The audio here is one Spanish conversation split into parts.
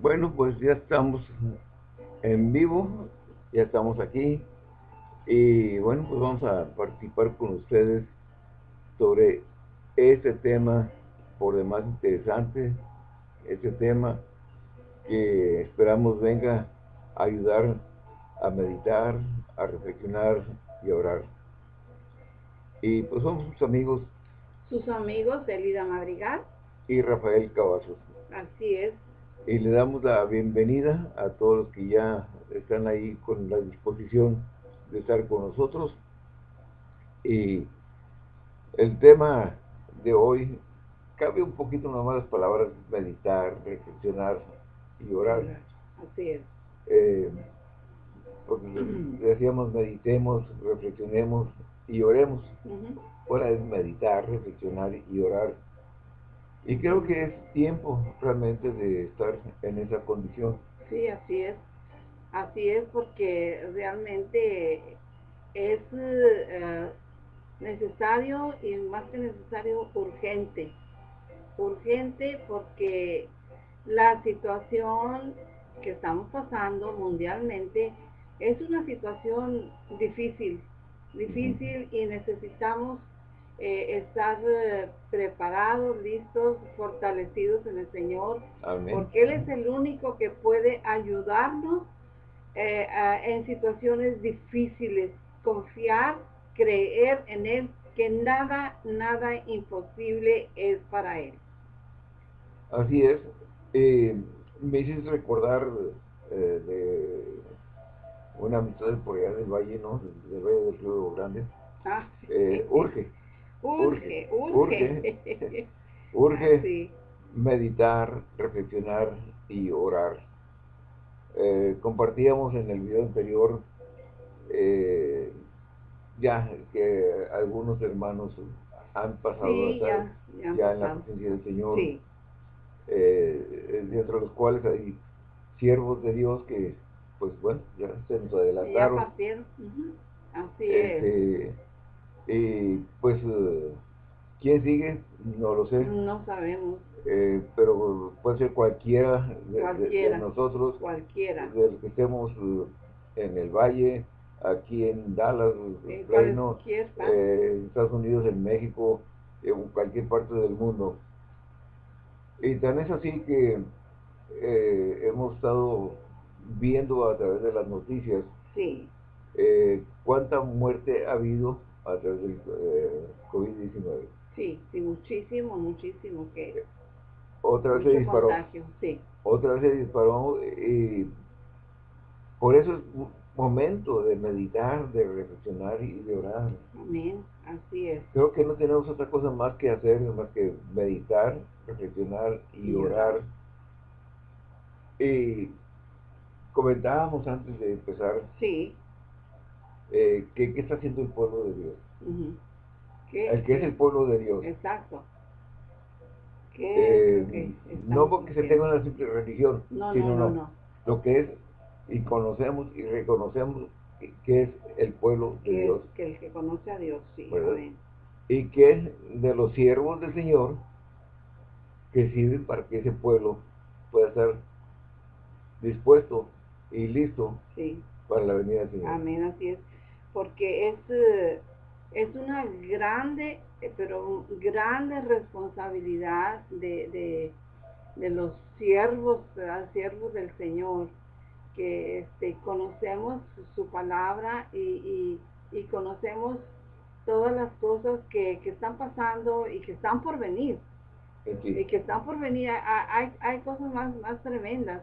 Bueno, pues ya estamos en vivo, ya estamos aquí y bueno, pues vamos a participar con ustedes sobre este tema por demás interesante, este tema que esperamos venga a ayudar a meditar, a reflexionar y a orar. Y pues somos sus amigos. Sus amigos, Elida Madrigal. Y Rafael Cavazos. Así es y le damos la bienvenida a todos los que ya están ahí con la disposición de estar con nosotros. Y el tema de hoy cabe un poquito nomás las palabras meditar, reflexionar y orar. Así es. Eh, porque decíamos meditemos, reflexionemos y oremos. Ahora es meditar, reflexionar y orar y creo que es tiempo realmente de estar en esa condición. Sí, así es. Así es porque realmente es eh, necesario y más que necesario urgente. Urgente porque la situación que estamos pasando mundialmente es una situación difícil, difícil y necesitamos eh, estar eh, preparados, listos, fortalecidos en el Señor, porque Él es el único que puede ayudarnos eh, en situaciones difíciles, confiar, creer en Él, que nada, nada imposible es para Él. Así es. me hiciste recordar de una amistad por allá del Valle, ¿no? Del Valle del Río Grande. Ah, urge Urge, urge. Urge, meditar, reflexionar y orar. Eh, compartíamos en el video anterior eh, ya que algunos hermanos han pasado ya, en la presencia del Señor, eh, dentro de los cuales hay siervos de Dios que, pues bueno, ya se nos adelantaron. Así este, es y pues, eh, ¿quién sigue? No lo sé. No sabemos. Eh, pero puede ser cualquiera de, nosotros. Cualquiera. De los que estemos eh, en el valle, aquí en Dallas, en Reino, en Estados Unidos, en México, en cualquier parte del mundo. Y tan es así que hemos estado viendo a través de las noticias sí. cuánta muerte ha habido a través del eh, COVID-19. Sí, sí, muchísimo, muchísimo que... Otra vez se disparó. sí. Otra vez se disparó y por eso es momento de meditar, de reflexionar y de orar. Amén, así es. Creo que no tenemos otra cosa más que hacer, más que meditar, reflexionar y, orar. Y comentábamos antes de empezar sí. Eh, ¿qué, está haciendo el pueblo de Dios? El que es el pueblo de Dios. Exacto. Eh, no porque se tenga una simple religión, no, sino no, no, lo que es y conocemos y reconocemos que es el pueblo de Dios. que el que conoce a Dios, sí. Y que es de los siervos del Señor que sirven para que ese pueblo pueda estar dispuesto y listo para la venida del Señor. Amén, así es porque es, eh, es una grande, eh, pero grande responsabilidad de, los siervos, siervos del Señor, que este, conocemos su palabra y, conocemos todas las cosas que, están pasando y que están por venir. Y que están por venir, hay, hay cosas más, más tremendas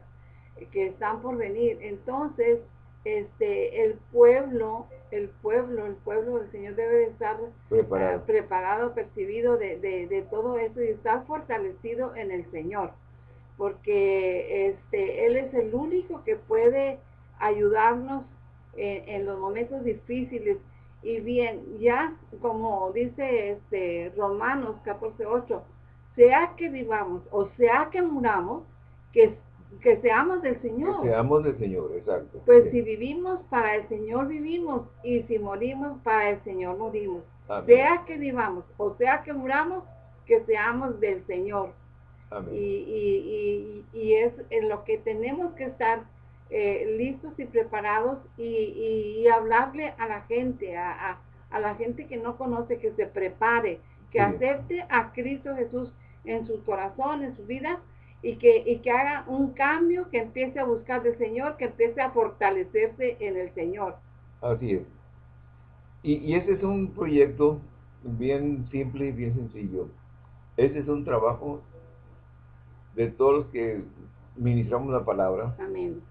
que están por venir. Entonces, este, el pueblo, el pueblo, el pueblo del Señor debe estar preparado, uh, preparado percibido de, de, todo eso y estar fortalecido en el Señor, porque este, Él es el único que puede ayudarnos en, los momentos difíciles. Y bien, ya como dice este Romanos 14.8, sea que vivamos o sea que muramos, que que seamos del Señor. Que seamos del Señor, exacto. Pues si vivimos, para el Señor vivimos, y si morimos, para el Señor morimos. Sea que vivamos, o sea que muramos, que seamos del Señor. Y, y, y, es en lo que tenemos que estar eh, listos y preparados y, hablarle a la gente, a, a, la gente que no conoce, que se prepare, que acepte a Cristo Jesús en su corazón, en su vida, y que, y que haga un cambio, que empiece a buscar del Señor, que empiece a fortalecerse en el Señor. Así es. Y, y ese es un proyecto bien simple y bien sencillo. Ese es un trabajo de todos los que ministramos la palabra. Amén.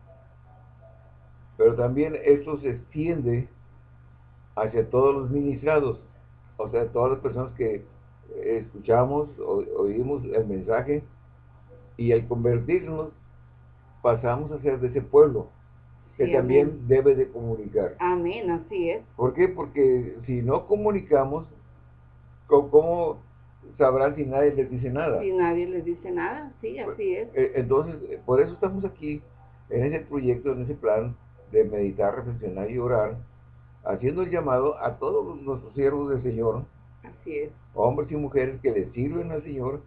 Pero también esto se extiende hacia todos los ministrados, o sea, todas las personas que escuchamos, o, oímos el mensaje, y al convertirnos pasamos a ser de ese pueblo que también debe de comunicar. Amén, así es. ¿Por qué? Porque si no comunicamos, ¿cómo sabrán si nadie les dice nada? Si nadie les dice nada, sí, pues, así es. Eh, entonces, eh, por eso estamos aquí, en ese proyecto, en ese plan de meditar, reflexionar y orar, haciendo el llamado a todos nuestros siervos del Señor, así es. hombres y mujeres que le sirven al Señor,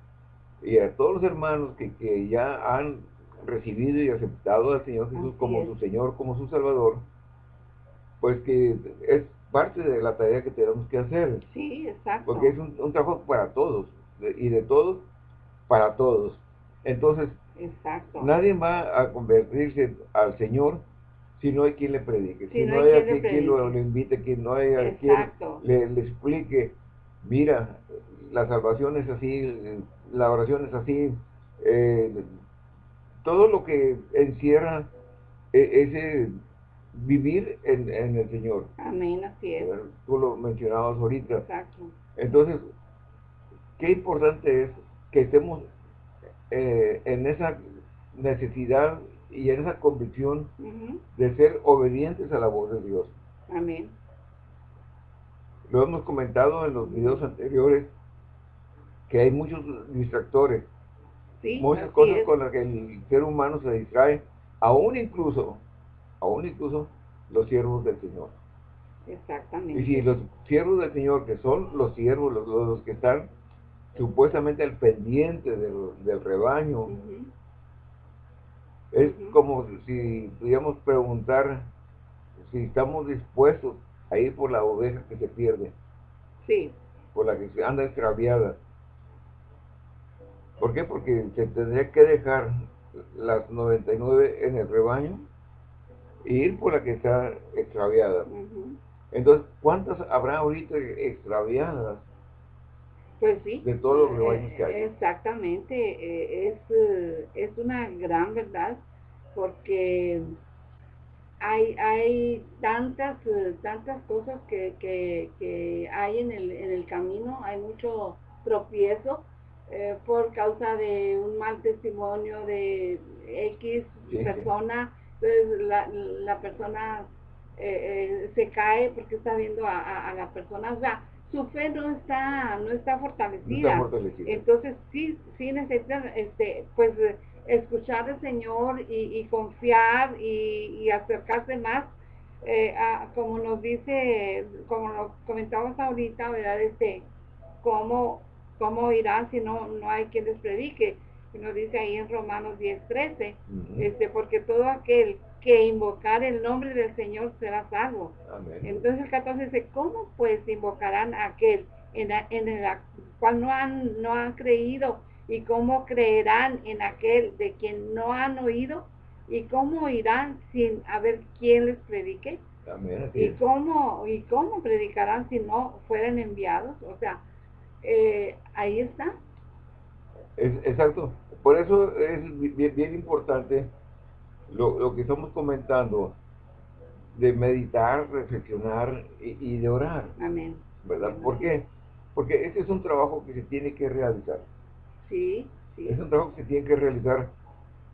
y a todos los hermanos que, que ya han recibido y aceptado al Señor Jesús como su Señor, como su Salvador, pues que es parte de la tarea que tenemos que hacer. Sí, exacto. Porque es un, trabajo para todos, y de todos para todos. Entonces, exacto. nadie va a convertirse al Señor si no hay quien le predique, si, no, hay, quien, lo, invite, que no hay quien le, le explique, mira, la salvación es así, la oración es así, eh, todo lo que encierra e, ese vivir en, el Señor. Amén, así es. Tú lo mencionabas ahorita. Exacto. Entonces, qué importante es que estemos eh, en esa necesidad y en esa convicción de ser obedientes a la voz de Dios. Amén. Lo hemos comentado en los videos anteriores, que hay muchos distractores, muchas cosas con las que el ser humano se distrae, aún incluso, aún incluso los siervos del Señor. Exactamente. Y si los siervos del Señor, que son los siervos, los, que están supuestamente al pendiente del, rebaño, es como si pudiéramos preguntar si estamos dispuestos a ir por la oveja que se pierde. Sí. Por la que se anda extraviada. ¿Por qué? Porque se tendría que dejar las 99 en el rebaño e ir por la que está extraviada. Entonces, ¿cuántas habrá ahorita extraviadas? Pues sí. De todos los rebaños que hay. Exactamente. Eh, es, eh, es una gran verdad porque hay, hay tantas, eh, tantas cosas que, que, hay en el, en el camino, hay mucho tropiezo eh, por causa de un mal testimonio de X persona, entonces la, la persona eh, eh, se cae porque está viendo a, a, la persona, o sea, su fe no está, no está fortalecida. Entonces sí, sí necesitan, este, pues, escuchar al Señor y, confiar y, acercarse más, como nos dice, como lo comentamos ahorita, ¿verdad? Este, cómo ¿cómo irán si no, no hay quien les predique? Y nos dice ahí en Romanos 10, 13, este, porque todo aquel que invocar el nombre del Señor será salvo. Entonces el 14 dice, ¿cómo pues invocarán a aquel en, en el cual no han, no han creído? ¿Y cómo creerán en aquel de quien no han oído? ¿Y cómo irán sin haber quien les predique? ¿Y, cómo, ¿Y cómo predicarán si no fueran enviados? O sea, eh, ahí está. exacto. Por eso es bien, importante lo, que estamos comentando de meditar, reflexionar y, de orar. Amén. ¿Verdad? ¿Por qué? Porque ese es un trabajo que se tiene que realizar. Sí, sí. Es un trabajo que se tiene que realizar.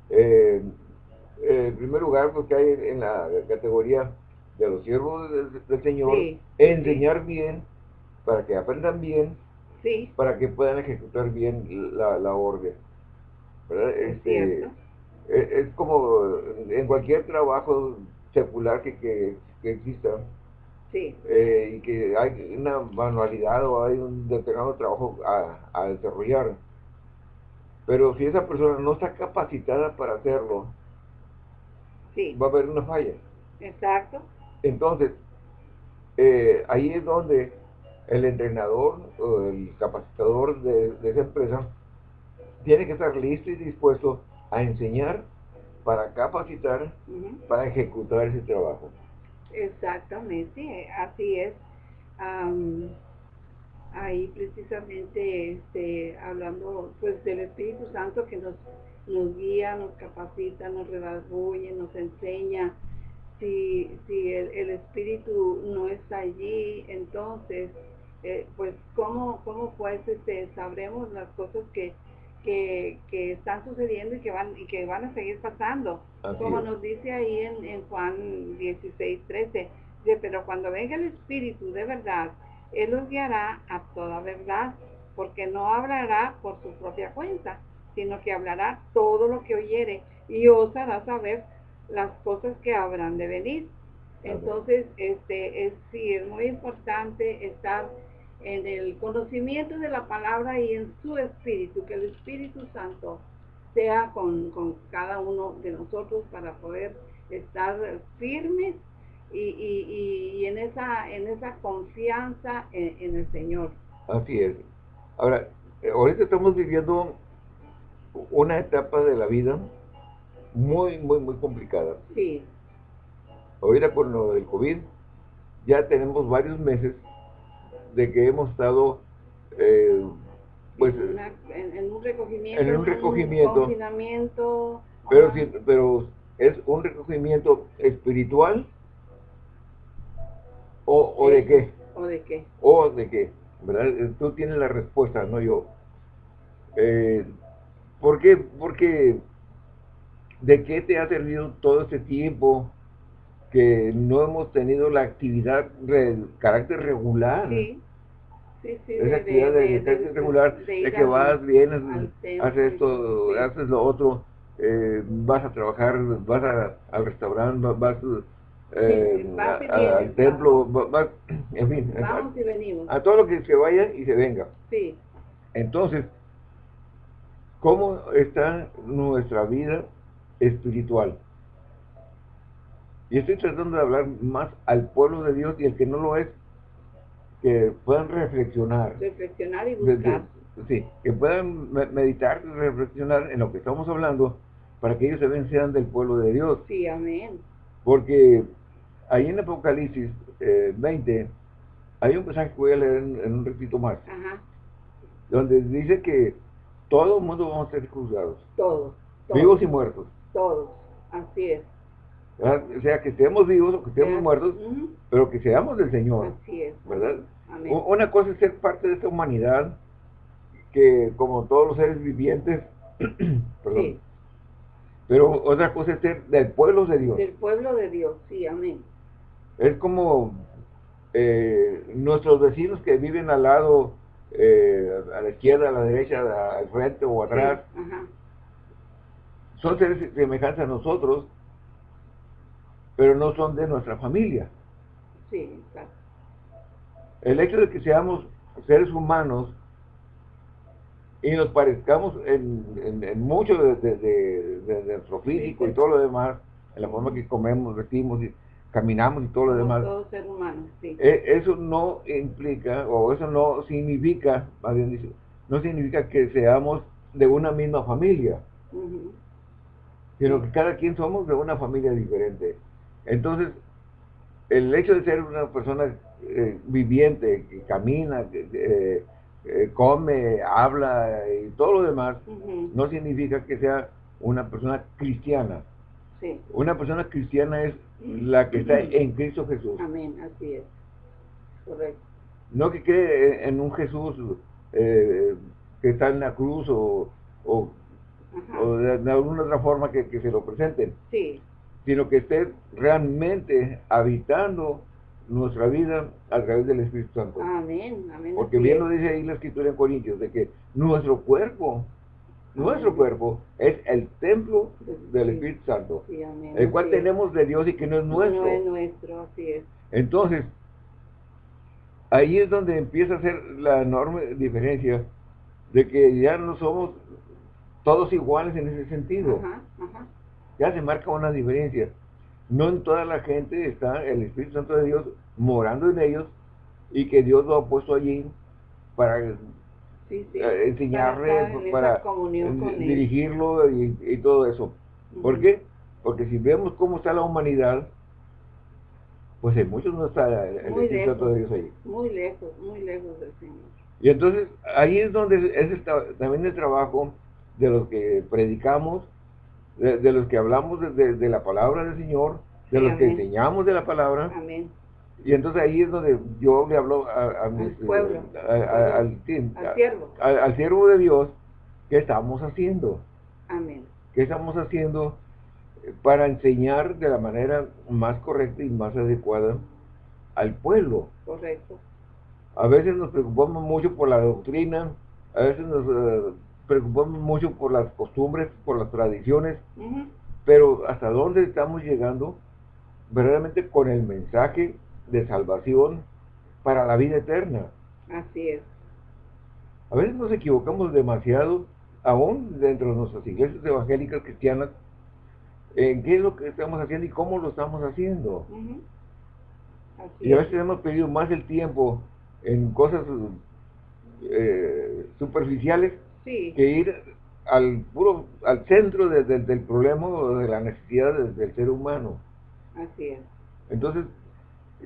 Eh, en primer lugar, porque hay en la categoría de los siervos del, Señor, enseñar bien, para que aprendan bien, para que puedan ejecutar bien la, la orden. Este, e, es, como en cualquier trabajo secular que, que, exista eh, y que hay una manualidad o hay un determinado trabajo a, desarrollar. Pero si esa persona no está capacitada para hacerlo, Sí, va a haber una falla. exacto. Entonces, eh, ahí es donde el entrenador o el capacitador de, de esa empresa tiene que estar listo y dispuesto a enseñar para capacitar, para ejecutar ese trabajo. Exactamente, así es. Am, ahí precisamente este, hablando pues del Espíritu Santo que nos, nos guía, nos capacita, nos redarguye, nos enseña. Si, si el, el Espíritu no está allí, entonces, eh, pues, ¿cómo, cómo pues este, sabremos las cosas que, que, que están sucediendo y que van, y que van a seguir pasando? Así como es. nos dice ahí en, en Juan 16, 13, dice, pero cuando venga el Espíritu de verdad, Él los guiará a toda verdad, porque no hablará por su propia cuenta, sino que hablará todo lo que oyere y os hará saber las cosas que habrán de venir. Entonces, este, es, sí, es muy importante estar en el conocimiento de la palabra y en su espíritu, que el Espíritu Santo sea con, con cada uno de nosotros para poder estar firmes y, y- en esa en esa confianza en, en el Señor. Así es. Ahora, ahorita estamos viviendo una etapa de la vida muy, muy, muy complicada. Sí, Ahorita con lo del COVID, ya tenemos varios meses de que hemos estado, eh, pues, en, una- en- en un recogimiento, en un recogimiento. confinamiento. pero, pero es un recogimiento espiritual o, o de qué, ¿O de qué? o de qué, ¿verdad? Eh, Tú tienes la respuesta, no yo. Eh, ¿Por qué? Porque ¿de qué te ha servido todo este tiempo que no hemos tenido la actividad de carácter regular? Sí, sí, sí. Esa actividad de, de regular, de, que vas, vienes, haces esto, sí. haces lo otro, eh, vas a trabajar, vas a- al restaurante, vas, eh, vas a- al templo, va- vas, en fin, Vamos y venimos. a, a todo lo que se vaya y se venga. Sí, Entonces, ¿cómo está nuestra vida espiritual? Y estoy tratando de hablar más al pueblo de Dios y el que no lo es, que puedan reflexionar. reflexionar y buscar. sí, que puedan me- meditar y reflexionar en lo que estamos hablando para que ellos también sean del pueblo de Dios. Sí, amén. Porque ahí en Apocalipsis eh, 20 hay un pasaje que voy a leer en, en un ratito más, Ajá, donde dice que todo el mundo vamos a ser juzgados, todos. todos, vivos y muertos. Todos, así es. ¿Verdad? O sea, que estemos vivos o que estemos muertos, pero que seamos del Señor, Así es. ¿verdad? Amén. Una cosa es ser parte de esta humanidad, que como todos los seres vivientes, perdón, Sí, pero otra cosa es ser del pueblo de Dios. del pueblo de Dios, sí, amén. Es como eh, nuestros vecinos que viven al lado, eh, a la izquierda, a la derecha, al frente o atrás, Sí, son seres semejantes a nosotros, pero no son de nuestra familia. sí, exacto. El hecho de que seamos seres humanos y nos parezcamos en, en- en mucho de, de- de- de nuestro físico y sí. todo lo demás, en la forma que comemos, vestimos y caminamos y todo lo demás, todos seres humanos, sí. eh, eso no implica, o eso no significa, más bien dicho, no significa que seamos de una misma familia, sino que cada quien somos de una familia diferente. Entonces, el hecho de ser una persona eh, viviente, que camina, que eh, eh, come, habla y todo lo demás, no significa que sea una persona cristiana. Sí, Una persona cristiana es la que está en Cristo Jesús. amén, así es. Correcto. No que cree en un Jesús eh, que está en la cruz o, o- Ajá, o de, de alguna otra forma que, que se lo presenten, sí, sino que esté realmente habitando nuestra vida a través del Espíritu Santo. amén, amén. Porque bien lo dice ahí la escritura en Corintios, de que nuestro cuerpo, nuestro cuerpo es el templo del Espíritu Santo, Sí, amén, el cual tenemos de Dios y que no es nuestro. No es nuestro, así es. Entonces, ahí es donde empieza a ser la enorme diferencia de que ya no somos todos iguales en ese sentido. Ya se marca una diferencia. No en toda la gente está el Espíritu Santo de Dios morando en ellos y que Dios lo ha puesto allí para eh, enseñarle, para, dirigirlo y, todo eso. ¿Por qué? Porque si vemos cómo está la humanidad, pues en muchos no está el Espíritu Santo de Dios ahí. Muy lejos, muy lejos del Señor. Y entonces ahí es donde es también el trabajo de los que predicamos, de, los que hablamos de, la palabra del Señor, de los que enseñamos de la palabra. Amén. Y entonces ahí es donde yo le hablo a, al, pueblo, al, siervo. al siervo de Dios, ¿qué estamos haciendo? Amén. ¿Qué estamos haciendo para enseñar de la manera más correcta y más adecuada al pueblo? Correcto. A veces nos preocupamos mucho por la doctrina, a veces nos eh, preocupamos mucho por las costumbres, por las tradiciones, pero ¿hasta dónde estamos llegando verdaderamente con el mensaje de salvación para la vida eterna? Así es. A veces nos equivocamos demasiado, aún dentro de nuestras iglesias evangélicas cristianas, en qué es lo que estamos haciendo y cómo lo estamos haciendo. y a veces hemos perdido más el tiempo en cosas eh, superficiales que ir al puro al centro del problema o de la necesidad del ser humano. Así es. Entonces,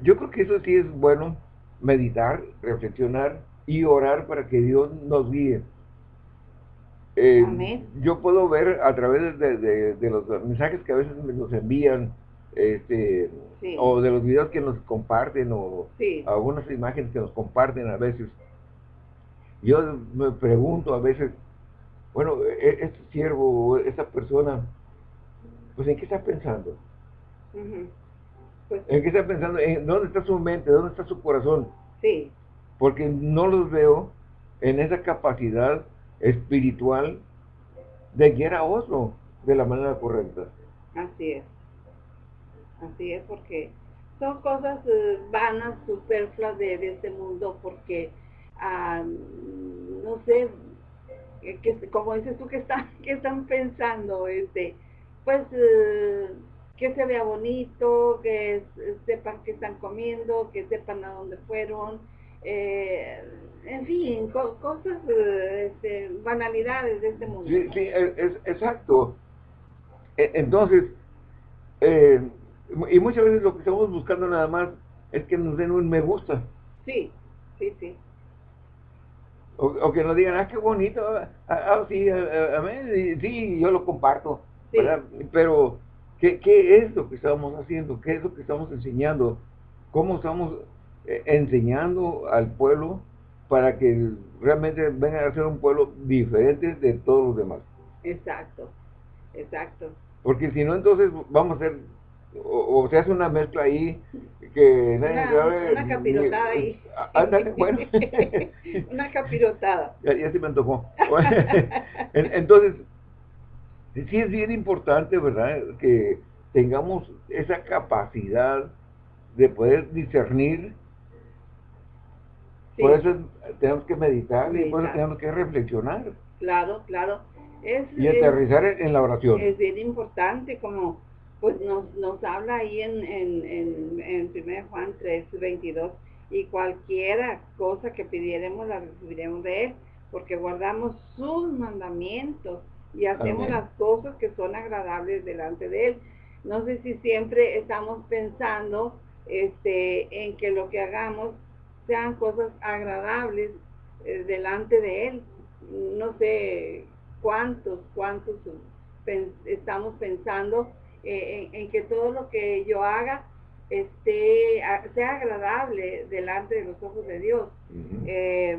yo creo que eso sí es bueno, meditar, reflexionar y orar para que Dios nos guíe. Eh, yo puedo ver a través de, los mensajes que a veces nos envían, este, o de los videos que nos comparten, o algunas imágenes que nos comparten a veces, yo me pregunto a veces, bueno, e, este siervo, esta persona, pues ¿en qué está pensando? Pues ¿En qué está pensando? ¿En ¿Dónde está su mente? ¿Dónde está su corazón? Sí. Porque no los veo en esa capacidad espiritual de guiar a otro de la manera correcta. Así es. Así es, porque son cosas eh, vanas, superfluas de este mundo, porque no sé, que, como dices tú, que están, que están pensando, este, pues, eh, que se vea bonito, que sepan que están comiendo, que sepan a dónde fueron, eh, en fin, cosas, este, banalidades de este mundo. Sí, sí, es, exacto. E, entonces, eh, y muchas veces lo que estamos buscando nada más es que nos den un me gusta. Sí, sí, sí. O, que nos digan, ah, qué bonito, ah, ah sí, sí, yo lo comparto, Pero, ¿qué, ¿qué es lo que estamos haciendo? ¿Qué es lo que estamos enseñando? ¿Cómo estamos eh, enseñando al pueblo para que realmente vengan a ser un pueblo diferente de todos los demás? Exacto, exacto. Porque si no, entonces vamos a ser o, se hace una mezcla ahí que nadie una, Una capirotada ahí. Ándale, bueno. una capirotada. Ya, ya se me antojó. Entonces, sí es bien importante, ¿verdad? Que tengamos esa capacidad de poder discernir. Por eso tenemos que meditar, y por eso tenemos que reflexionar. Claro, claro. Es, y aterrizar en la oración. Es bien importante como pues nos, nos habla ahí en, en, en, 1 Juan 3, 22, y cualquiera cosa que pidiéramos la recibiremos de Él, porque guardamos sus mandamientos y hacemos las cosas que son agradables delante de Él. No sé si siempre estamos pensando este, en que lo que hagamos sean cosas agradables eh, delante de Él. No sé cuántos, cuántos estamos pensando eh, en, que todo lo que yo haga esté, sea agradable delante de los ojos de Dios. Eh,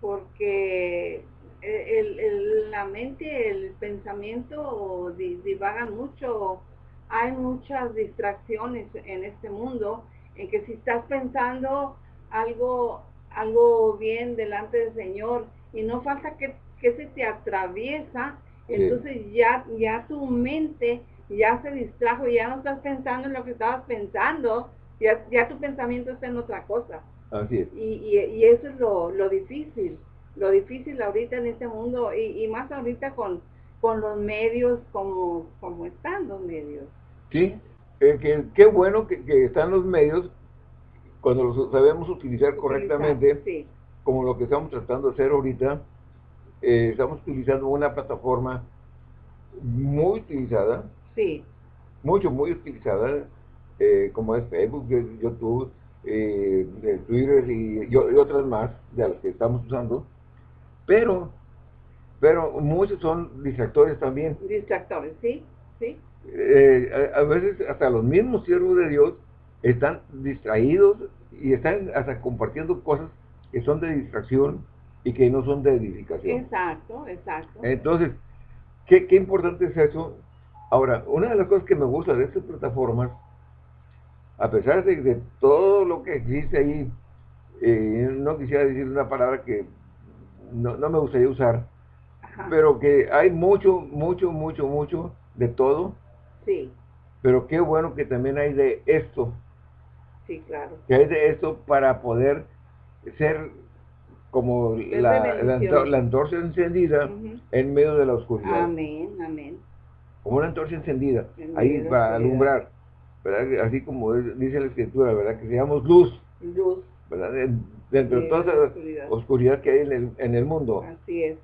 porque el, la mente, el pensamiento divagan mucho, hay muchas distracciones en este mundo, en que si estás pensando algo, algo bien delante del Señor y no falta que, se te atraviesa, entonces ya, ya tu mente ya se distrajo, ya no estás pensando en lo que estabas pensando, ya, ya tu pensamiento está en otra cosa. Así es. Y, y, eso es lo, lo, difícil, lo difícil ahorita en este mundo y, y más ahorita con, con los medios como, como están los medios. Sí, eh, que, qué bueno que, están los medios cuando los sabemos utilizar, correctamente, como lo que estamos tratando de hacer ahorita, eh, estamos utilizando una plataforma muy utilizada, sí. mucho, muy utilizada, eh, como es Facebook, YouTube, eh, Twitter y, y, otras más de las que estamos usando, pero, pero muchos son distractores también. Distractores, sí, sí. Eh, a, veces hasta los mismos siervos de Dios están distraídos y están hasta compartiendo cosas que son de distracción y que no son de edificación. Exacto, exacto. Entonces, ¿qué, qué importante es eso? Ahora, una de las cosas que me gusta de estas plataformas, a pesar de, de todo lo que existe ahí, eh, no quisiera decir una palabra que no, no me gustaría usar, pero que hay mucho, mucho, mucho, mucho de todo. Sí. Pero qué bueno que también hay de esto. Sí, claro. Que hay de esto para poder ser como la, la, antorcha encendida en medio de la oscuridad. Amén, amén. Como una antorcha encendida, ahí para alumbrar. ¿verdad? Así como dice la escritura, ¿verdad? Que seamos luz. Luz. ¿verdad? Dentro de toda la oscuridad. que hay en el, en el mundo. Así es.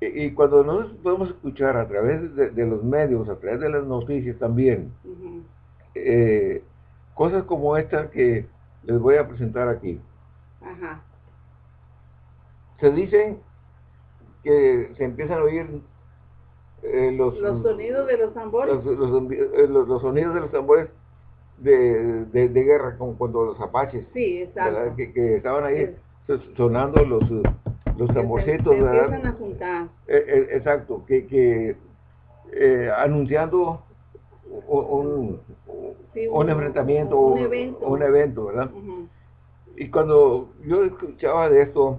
Y, cuando nos podemos escuchar a través de, los medios, a través de las noticias también, eh, cosas como esta que les voy a presentar aquí. Ajá. Se dice que se empiezan a oír eh, los, los sonidos de los tambores. Los, los, sonidos de los tambores de, de, guerra, como cuando los apaches. Sí. Que, que, estaban ahí sonando los, los tamborcitos. empiezan a juntar. Eh, eh, exacto, que, que eh, anunciando un, un, enfrentamiento, un, evento. un evento, ¿verdad? Y cuando yo escuchaba de esto,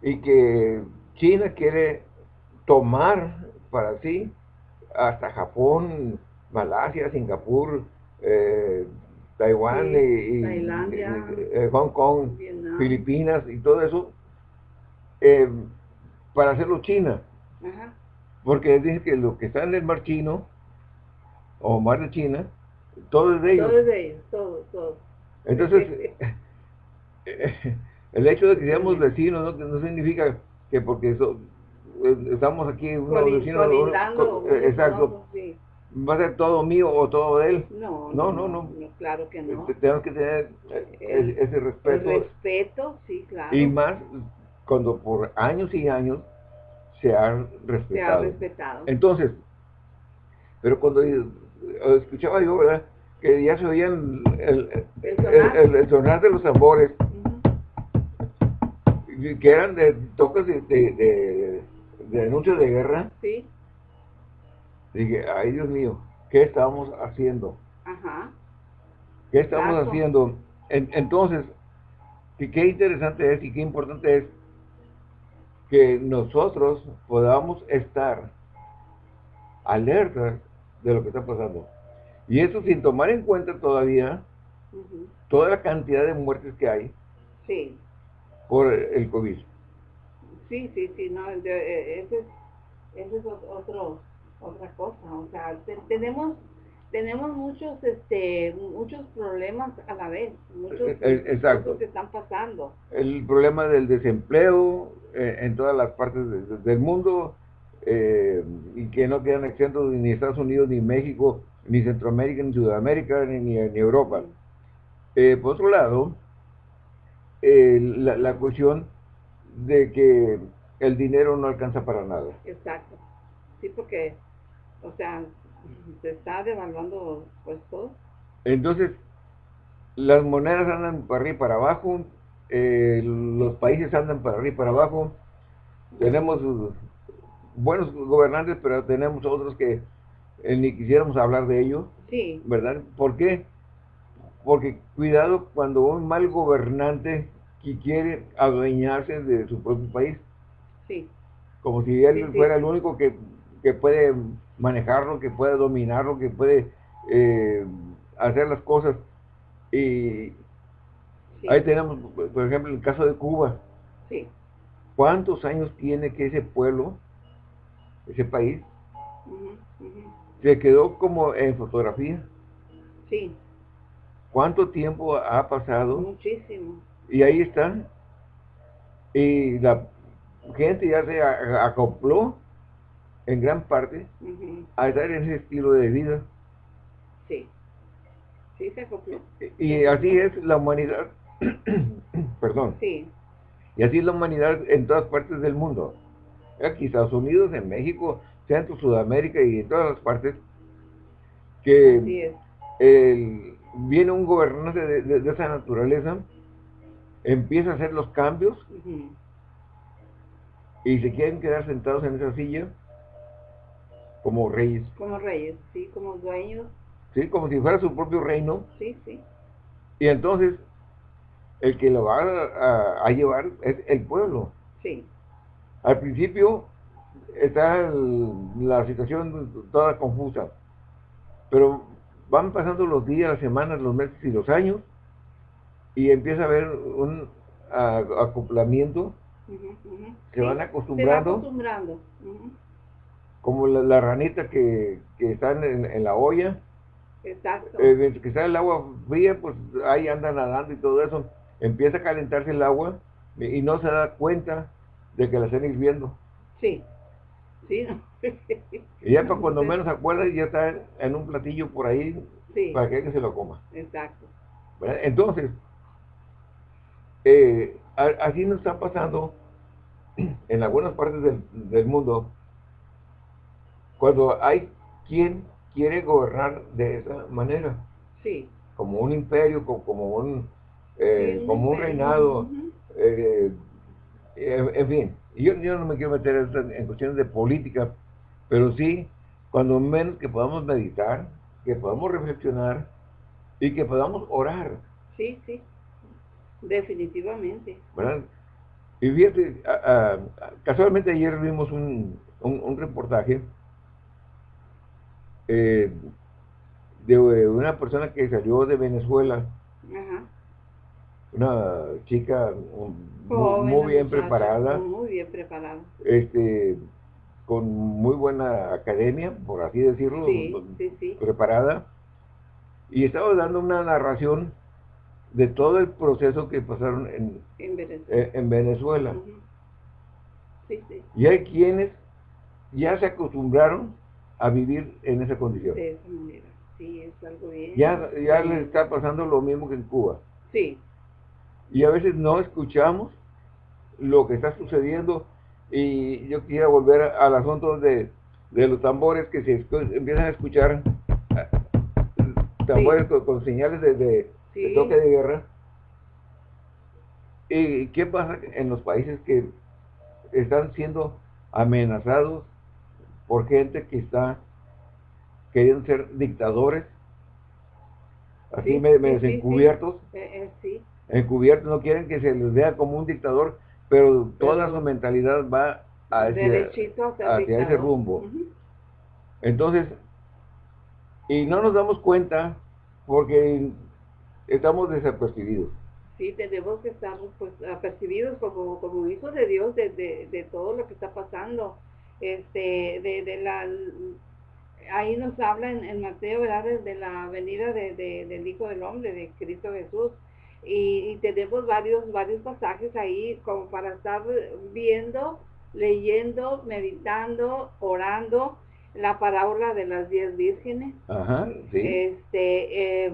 y que China quiere tomar para sí hasta Japón, Malasia, Singapur, eh, Taiwán y, eh, Hong Kong, Filipinas y todo eso, eh, para hacerlo China. Porque dice que lo que está en el mar chino, o mar de China, todo es de ellos. Todo es de ellos, todo, todo. Entonces, el hecho de que seamos vecinos no, significa que porque estamos aquí unos vecinos, exacto, va a ser todo mío o todo de él. No, no, no, no. claro que no. Este, tenemos que tener ese respeto. El respeto, sí, claro. Y más cuando por años y años se han respetado. Se ha respetado. Entonces, pero cuando escuchaba yo, ¿verdad? Que ya se oían el, el, sonar? de los tambores, que eran de toques de, de, de anuncios de guerra. Sí Dije, ay Dios mío, ¿qué estamos haciendo? Ajá. ¿Qué estamos haciendo? entonces, qué interesante es y qué importante es que nosotros podamos estar alertas de lo que está pasando. Y eso sin tomar en cuenta todavía toda la cantidad de muertes que hay sí. por el COVID. Sí, sí, sí, no, ese es, ese es otro otra cosa, o sea, tenemos tenemos muchos este muchos problemas a la vez, muchos eh, eh, Exacto. que están pasando. El problema del desempleo eh, en todas las partes del mundo y que no quedan exentos ni Estados Unidos, ni México, ni Centroamérica, ni Sudamérica, ni, ni, Europa. por otro lado, la, la cuestión de que el dinero no alcanza para nada. Exacto. Sí, porque o sea, se está devaluando pues todo. Entonces, las monedas andan para arriba y para abajo, eh, los países andan para arriba y para abajo, tenemos buenos gobernantes, pero tenemos otros que eh, ni quisiéramos hablar de ellos. Sí. ¿Verdad? ¿Por qué? Porque cuidado cuando un mal gobernante que quiere adueñarse de su propio país. Sí. Como si él fuera el único que, que puede manejarlo, que puede dominarlo, que puede eh, hacer las cosas. Y ahí tenemos, por ejemplo, el caso de Cuba. Sí. ¿Cuántos años tiene que ese pueblo, ese país, se quedó como en fotografía? Sí. ¿Cuánto tiempo ha pasado? Muchísimo. Y ahí están. Y la gente ya se acopló en gran parte a estar en ese estilo de vida. Sí. Sí, se acopló. Y así es la humanidad. Perdón. Sí. Y así es la humanidad en todas partes del mundo. Aquí Estados Unidos, en México, Centro, Sudamérica y en todas las partes. Que viene un gobernante de, esa naturaleza, empieza a hacer los cambios y se quieren quedar sentados en esa silla como reyes. Como reyes, sí, como dueños. Sí, como si fuera su propio reino. Sí, sí. Y entonces el que lo va a, llevar es el pueblo. Sí. Al principio está la situación toda confusa, pero van pasando los días, las semanas, los meses y los años, y empieza a haber un acoplamiento, se van acostumbrando, acostumbrando. como la, ranita que, que están en, la olla, Exacto. Eh, que está el agua fría, pues ahí andan nadando y todo eso empieza a calentarse el agua y no se da cuenta de que la están hirviendo. Sí, sí. y ya para cuando menos se acuerda ya está en un platillo por ahí para que alguien se lo coma. Exacto. Entonces, eh, así nos está pasando en algunas partes del, del mundo cuando hay quien quiere gobernar de esa manera. Sí. Como un imperio, como un eh, como un reinado, eh, en fin, yo, yo, no me quiero meter en cuestiones de política, pero sí, cuando menos que podamos meditar, que podamos reflexionar y que podamos orar. Sí, sí, definitivamente. Y fíjate, casualmente ayer vimos un, un, reportaje eh, de una persona que salió de Venezuela una chica muy, bien preparada. Muy bien preparada. Este, con muy buena academia, por así decirlo, preparada. Y estaba dando una narración de todo el proceso que pasaron en, en Venezuela. Y hay quienes ya se acostumbraron a vivir en esa condición. De esa manera, sí, es algo bien. Ya, ya les está pasando lo mismo que en Cuba. Sí, y a veces no escuchamos lo que está sucediendo y yo quisiera volver al asunto de, los tambores que se empiezan a escuchar tambores con, señales de, toque de guerra. Y qué pasa en los países que están siendo amenazados por gente que está queriendo ser dictadores así me, me desencubiertos eh, eh, encubiertos, no quieren que se les vea como un dictador, pero toda su mentalidad va hacia, hacia ese rumbo. Entonces, y no nos damos cuenta porque estamos desapercibidos. Sí, tenemos que estar pues, apercibidos como, como hijos de Dios de, de, todo lo que está pasando. Este, de, de la ahí nos habla en, Mateo, ¿verdad? De, la venida de, del Hijo del Hombre, de Cristo Jesús y, tenemos varios, varios pasajes ahí como para estar viendo, leyendo, meditando, orando la parábola de las diez vírgenes. Ajá, sí. Este, eh,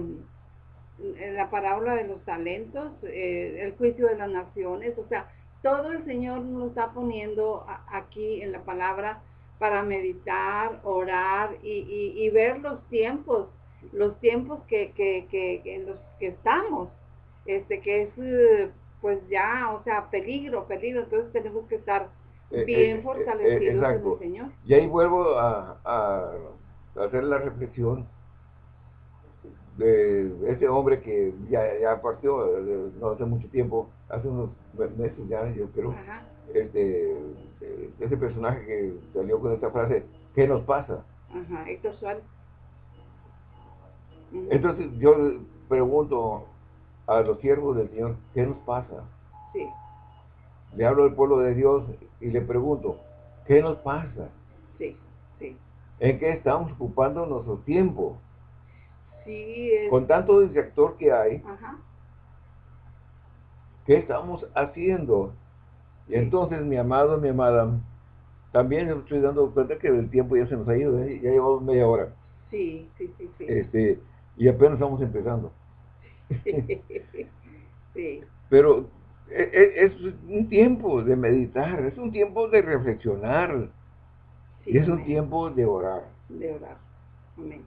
la parábola de los talentos, eh, el juicio de las naciones, o sea, todo el Señor nos está poniendo aquí en la palabra para meditar, orar y, y, ver los tiempos, los tiempos que, que, que, en los que estamos este que es eh, pues ya, o sea, peligro, peligro, entonces tenemos que estar eh, bien eh, fortalecidos en el Señor. Y ahí vuelvo a, hacer la reflexión de ese hombre que ya, ya partió no hace mucho tiempo, hace unos meses ya, yo creo, este ese personaje que salió con esta frase, ¿qué nos pasa? Ajá, Héctor Suárez. Entonces yo pregunto, a los siervos del Señor, ¿qué nos pasa? Sí. le hablo al pueblo de Dios y le pregunto, ¿qué nos pasa? Sí, sí. ¿En qué estamos ocupando nuestro tiempo? Sí, es... Con tanto distractor que hay, Ajá. ¿qué estamos haciendo? Y entonces, mi amado, mi amada, también estoy dando cuenta que el tiempo ya se nos ha ido, ¿eh? ya llevamos media hora. Sí, sí, sí, sí. Este, y apenas estamos empezando. sí. Pero e- e- es un tiempo de meditar, es un tiempo de reflexionar, sí, y es un tiempo de orar. De orar. Amén.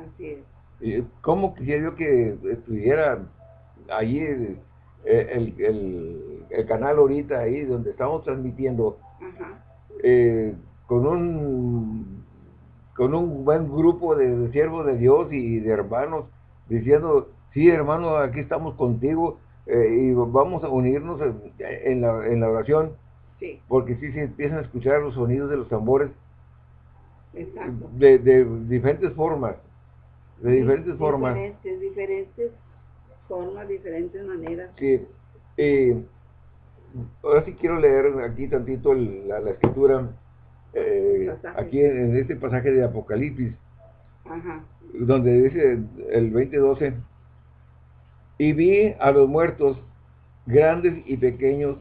Así es. ¿Cómo quisiera yo que estuviera allí el, el- el- el canal ahorita ahí donde estamos transmitiendo Ajá. eh, con un con un buen grupo de, de siervos de Dios y de hermanos diciendo, sí hermano, aquí estamos contigo eh, y vamos a unirnos en, en la, en la oración Sí, porque sí se empiezan a escuchar los sonidos de los tambores exacto. de, de diferentes formas, de diferentes Sí, formas. Diferentes, diferentes formas, diferentes maneras. que eh, ahora sí quiero leer aquí tantito el- la, la escritura eh, aquí en, en este pasaje de Apocalipsis Ajá. donde dice el 2012 y vi a los muertos grandes y pequeños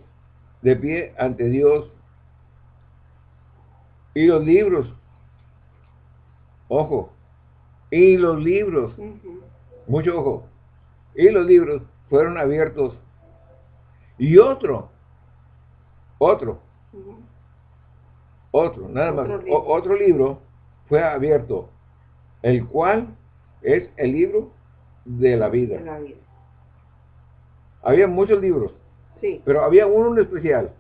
de pie ante Dios y los libros ojo y los libros Ujú. mucho ojo. Y los libros fueron abiertos. Y otro, otro, otro, nada más, o- libro. otro libro fue abierto, el cual es el libro de la De vida. la vida. Había muchos libros, Sí. pero había uno en especial,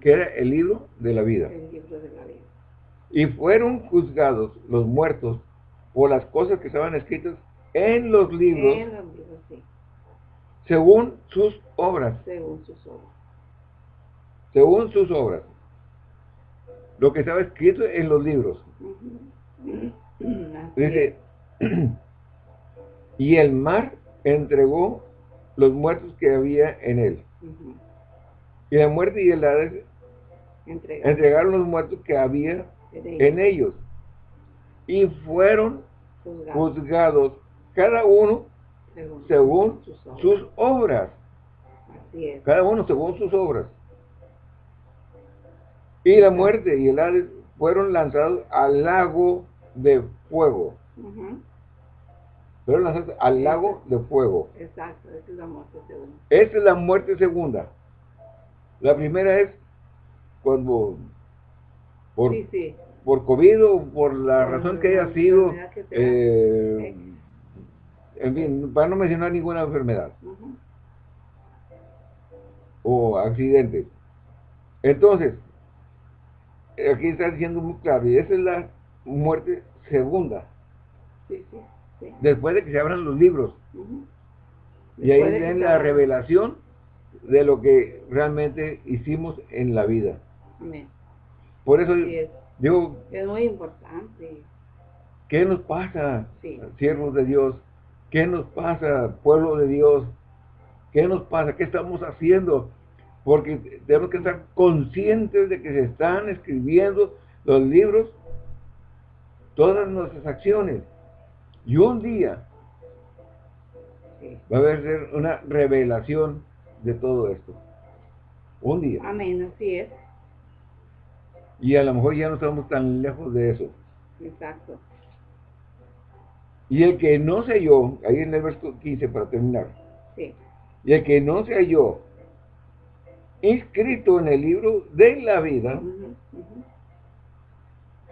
que era el libro de la vida. El libro de la vida. Y fueron juzgados los muertos por las cosas que estaban escritas en los libros En los libros, sí. según sus obras. Según sus obras. según sus obras. Lo que estaba escrito en los libros. Dice, y el mar entregó los muertos que había en él. Y la muerte y el Hades Entregar. entregaron los muertos que había en ellos. Y fueron Juzgado. juzgados cada uno Según, según sus obras. sus obras. Así es. Cada uno según sus obras. Y la muerte y el Hades fueron lanzados al lago de fuego. Fueron lanzados al lago de fuego. Exacto, esa es la muerte según. Esta es la muerte segunda. La primera es cuando por, Sí, sí. Por COVID o por la razón que haya sido, eh, en fin, para no mencionar ninguna enfermedad o accidente. Entonces, aquí está diciendo muy claro, y esa es la muerte segunda, Sí, sí, sí. después de que se abran los libros. Y ahí ven la revelación de lo que realmente hicimos en la vida. Por eso es. Digo, Es muy importante. ¿qué nos pasa, Sí. siervos de Dios? ¿Qué nos pasa, pueblo de Dios? ¿Qué nos pasa? ¿Qué estamos haciendo? Porque tenemos que estar conscientes de que se están escribiendo los libros, todas nuestras acciones. Y un día Sí. va a haber una revelación de todo esto. Un día. Amén, así es. Y a lo mejor ya no estamos tan lejos de eso. Exacto. Y el que no se halló, ahí en el verso 15 para terminar, Sí. y el que no se halló inscrito en el libro de la vida,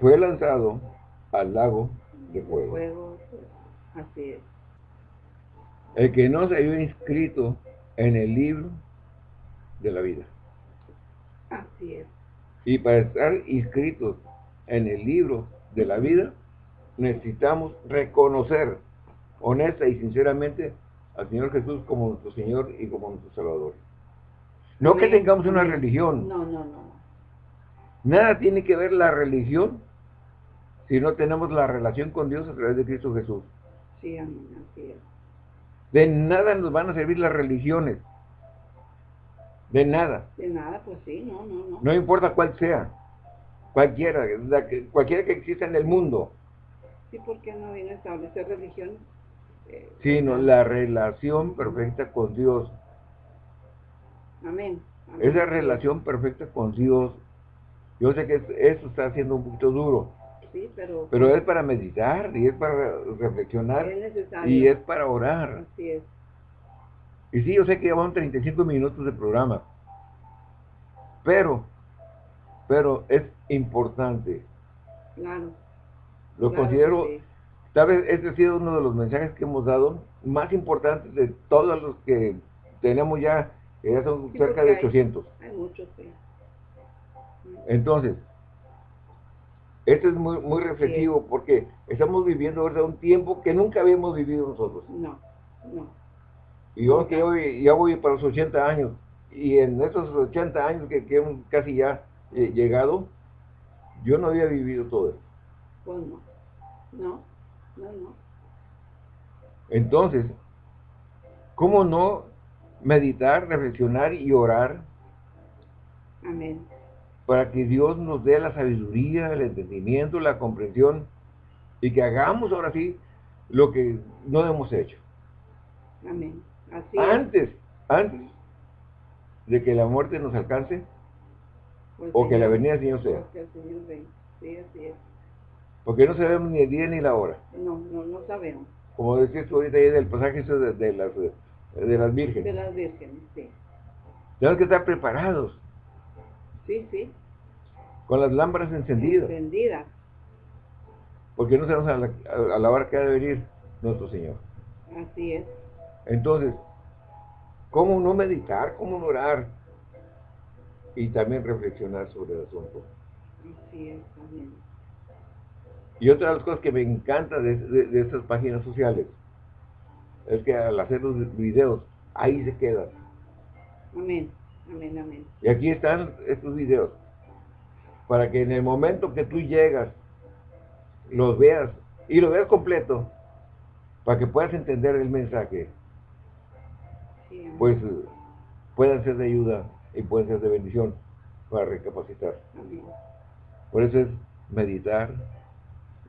fue lanzado al lago de fuego. Fuego, así es. El que no se halló inscrito en el libro de la vida. Así es. Y para estar inscritos en el libro de la vida, necesitamos reconocer honesta y sinceramente al Señor Jesús como nuestro Señor y como nuestro Salvador. No que tengamos una amén. religión. No, no, no. Nada tiene que ver la religión si no tenemos la relación con Dios a través de Cristo Jesús. Sí, amén, así es. De nada nos van a servir las religiones De nada. De nada, pues sí, no, no, no. No importa cuál sea. Cualquiera, cualquiera que exista en el mundo. Sí, porque no viene a establecer religión. Eh, sino la relación perfecta con Dios. Amén. Esa relación perfecta con Dios. Yo sé que eso está siendo un poquito duro. Sí, pero... Pero es para meditar y es para reflexionar. Y es para orar. Así es. Y sí, yo sé que llevan 35 minutos de programa. Pero, pero es importante. Claro. Lo considero, tal vez este ha sido uno de los mensajes que hemos dado más importantes de todos los que tenemos ya, que ya son cerca de 800. Hay muchos, sí. Entonces, esto es muy, muy reflexivo porque estamos viviendo ahora un tiempo que nunca habíamos vivido nosotros. No, no. Y yo que hoy ya voy para los 80 años, y en esos 80 años que, que casi ya eh, llegado, yo no había vivido todo eso. Pues no, no, no, no. Entonces, ¿cómo no meditar, reflexionar y orar? Amén. Para que Dios nos dé la sabiduría, el entendimiento, la comprensión y que hagamos ahora sí lo que no hemos hecho. Amén antes, antes de que la muerte nos alcance pues o que la venida del Señor sea. Porque no sabemos ni el día ni la hora. No, no, no sabemos. Como decías tú ahorita ahí del pasaje de, de, las, de las vírgenes. De las vírgenes, sí. Tenemos que estar preparados. Sí, sí. Con las lámparas encendidas. Encendidas. Porque no sabemos a la, a la hora que ha de venir nuestro Señor. Así es. Entonces, ¿cómo no meditar? ¿Cómo no orar? Y también reflexionar sobre el asunto. Sí, es, también. Y otra de las cosas que me encanta de, estas páginas sociales es que al hacer los videos, ahí se quedan. Amén, amén, amén. Y aquí están estos videos. Para que en el momento que tú llegas, los veas y lo veas completo, para que puedas entender el mensaje pues pueden ser de ayuda y pueden ser de bendición para recapacitar. Por eso es meditar,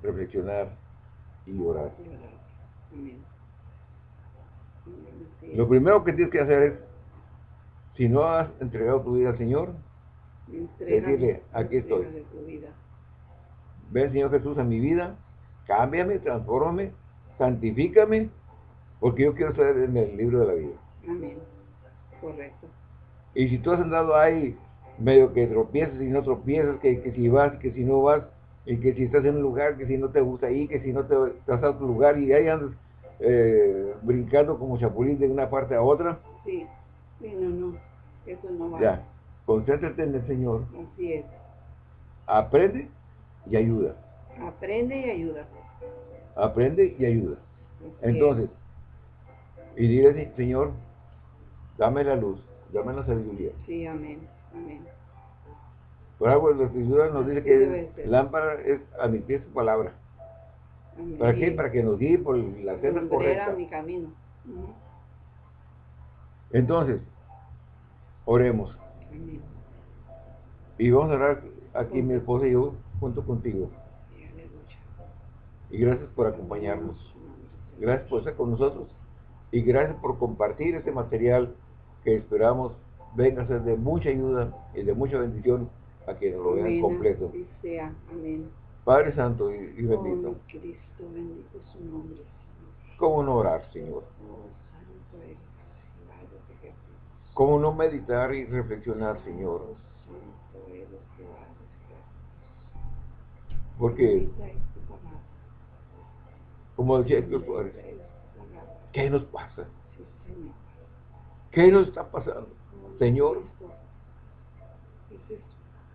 reflexionar y orar. Lo primero que tienes que hacer es, si no has entregado tu vida al Señor, decirle, aquí estoy. Ven Señor Jesús a mi vida, cámbiame, transfórmame, santifícame, porque yo quiero estar en el libro de la vida. Amén. Correcto. Y si tú has andado ahí medio que tropiezas y no tropiezas, que, que si vas, que si no vas, y que si estás en un lugar, que si no te gusta ahí, que si no te vas a otro lugar y ahí andas eh, brincando como chapulín de una parte a otra. Sí, sí, no, no, eso no va. Ya, concéntrate en el Señor. Así es. Aprende y ayuda. Aprende y ayuda. Aprende y ayuda. Entonces, y dile, Señor, Dame la luz, dame la sabiduría. Sí, amén, amén. Por algo la escritura nos dice que lámpara es a mi pie su palabra. ¿Para qué? Para que nos guíe por la senda correcta. mi camino. Entonces, oremos. Amén. Y vamos a orar aquí mi esposa y yo junto contigo. Y gracias por acompañarnos. Gracias por estar con nosotros. Y gracias por compartir este material que esperamos venga a ser de mucha ayuda y de mucha bendición a quienes lo vean completo. Sea. Amén. Padre Santo y, bendito. Oh, Cristo, bendito su nombre. ¿Cómo no orar, Señor? Oh, ¿Cómo no meditar y reflexionar, Señor? Porque, como decía ¿qué nos pasa? ¿Qué nos está pasando? Señor,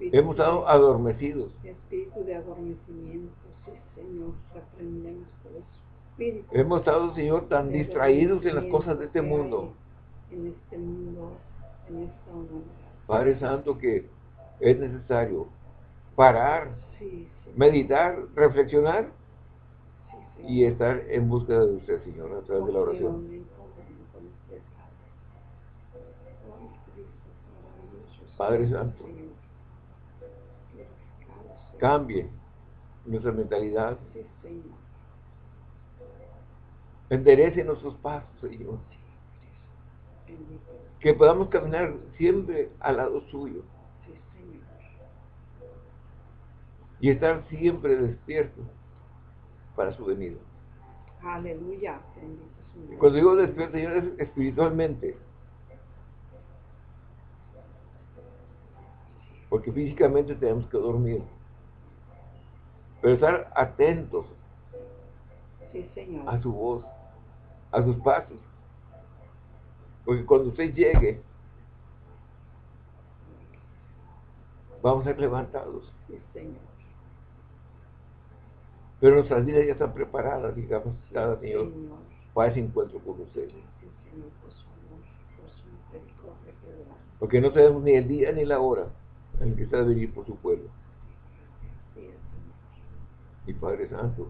hemos estado adormecidos. Espíritu de adormecimiento, Señor, aprendemos por espíritu. Hemos estado, Señor, tan distraídos en las cosas de este mundo. En este mundo, en esta. Padre Santo, que es necesario parar, meditar, reflexionar y estar en búsqueda de usted, Señor, a través de la oración. Padre Santo, cambie nuestra mentalidad. Enderece nuestros pasos, Señor. Que podamos caminar siempre al lado suyo. Y estar siempre despiertos para su venida. Aleluya. Cuando digo despierto, Señor, es espiritualmente. Porque físicamente tenemos que dormir. Pero estar atentos a su voz, a sus pasos. Porque cuando usted llegue, vamos a ser levantados. Pero nuestras vidas ya están preparadas, digamos, cada Señor, para ese encuentro con usted. Porque no sabemos ni el día ni la hora en que está de venir por su pueblo. Y Padre Santo,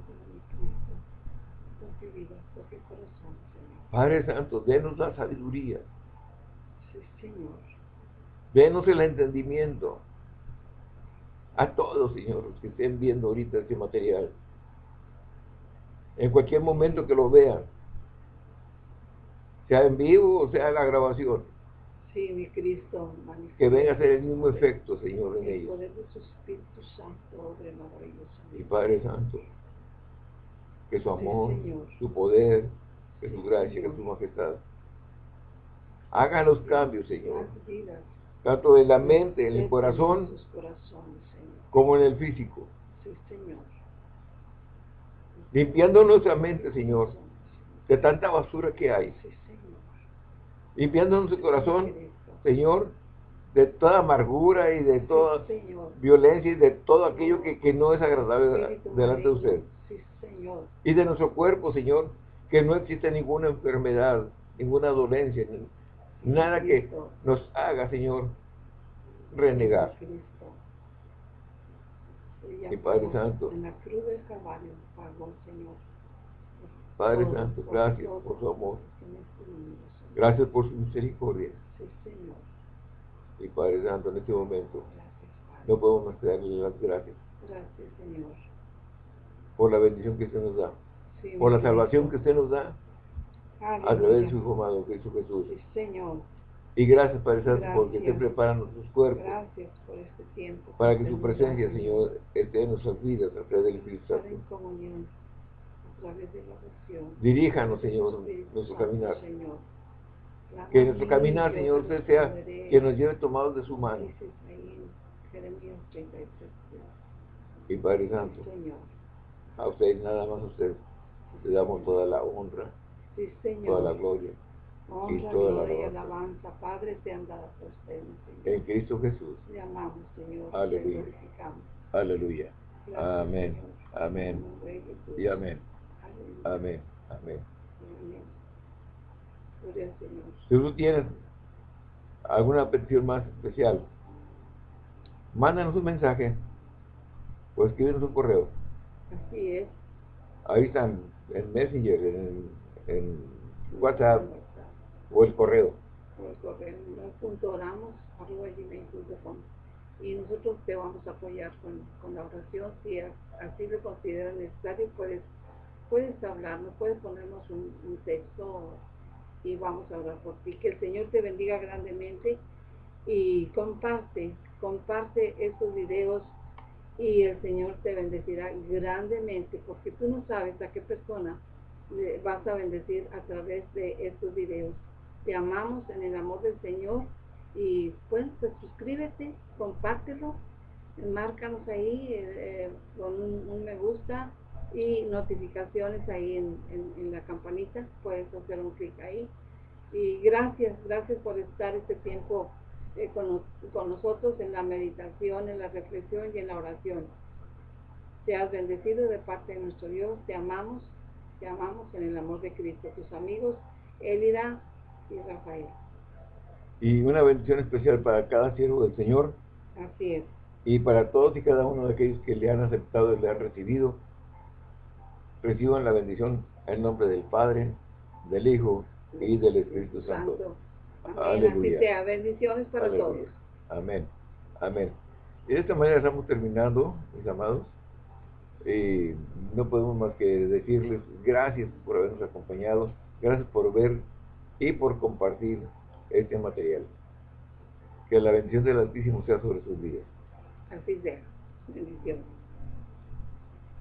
Padre Santo, denos la sabiduría. Denos el entendimiento. A todos, Señor, que estén viendo ahorita este material. En cualquier momento que lo vean. Sea en vivo o sea en la grabación. Sí, mi Cristo. Que venga a hacer el mismo efecto, Señor, en ellos. Y Padre Santo, que su amor, su poder, que su gracia, que su majestad, haga los cambios, Señor. Tanto en la mente, en el corazón, como en el físico. Limpiando nuestra mente, Señor, de tanta basura que hay limpiando nuestro corazón, Señor, de toda amargura y de toda violencia y de todo aquello que, no es agradable delante de usted. Y de nuestro cuerpo, Señor, que no existe ninguna enfermedad, ninguna dolencia, nada que nos haga, Señor, renegar. Y Padre Santo, Padre Santo, gracias por su amor. Gracias por su misericordia. Sí, Señor. Y Padre Santo, en este momento, no podemos más darle las gracias. Gracias, Señor. Por la bendición que usted nos da. por la salvación que usted nos da. A través de su Hijo amado, Cristo Jesús. Sí, Señor. Y gracias, Padre Santo, porque usted prepara nuestros cuerpos. Gracias por este tiempo. Para que su presencia, Señor, esté en nuestras vidas a través del Espíritu Santo. Diríjanos, Señor, nuestro caminar. Señor que nuestro caminar, Señor, usted sea que nos lleve tomados de su mano. Y Padre Santo, a usted, nada más a usted, le damos toda la honra, toda la gloria y toda la alabanza. Padre, sean dadas a usted, En Cristo Jesús. Le amamos, Señor. Aleluya. Aleluya. Amén. Amén. Y amén. Amén. Amén. Si tú tienes alguna petición más especial, mándanos un mensaje o escríbenos un correo. Así es. Ahí están, en Messenger, en, en WhatsApp o el correo. O el correo, punto y nosotros te vamos a apoyar con, con la oración. Si así lo consideras necesario, puedes, puedes hablarnos, puedes ponernos un, un texto y vamos a orar por ti. Que el Señor te bendiga grandemente y comparte, comparte estos videos y el Señor te bendecirá grandemente porque tú no sabes a qué persona vas a bendecir a través de estos videos. Te amamos en el amor del Señor y bueno, pues suscríbete, compártelo, márcanos ahí eh, eh, con un, me gusta y notificaciones ahí en, en, la campanita, puedes hacer un clic ahí. Y gracias, gracias por estar este tiempo eh, con, con, nosotros en la meditación, en la reflexión y en la oración. Te has bendecido de parte de nuestro Dios, te amamos, te amamos en el amor de Cristo. Tus amigos, Elida y Rafael. Y una bendición especial para cada siervo del Señor. Así es. Y para todos y cada uno de aquellos que le han aceptado y le han recibido reciban la bendición en nombre del Padre, del Hijo y del Espíritu Santo. Aleluya. Bendiciones para todos. Amén. Amén. Y de esta manera estamos terminando, mis amados. Y no podemos más que decirles gracias por habernos acompañado, gracias por ver y por compartir este material. Que la bendición del Altísimo sea sobre sus vidas. Así sea. Bendiciones.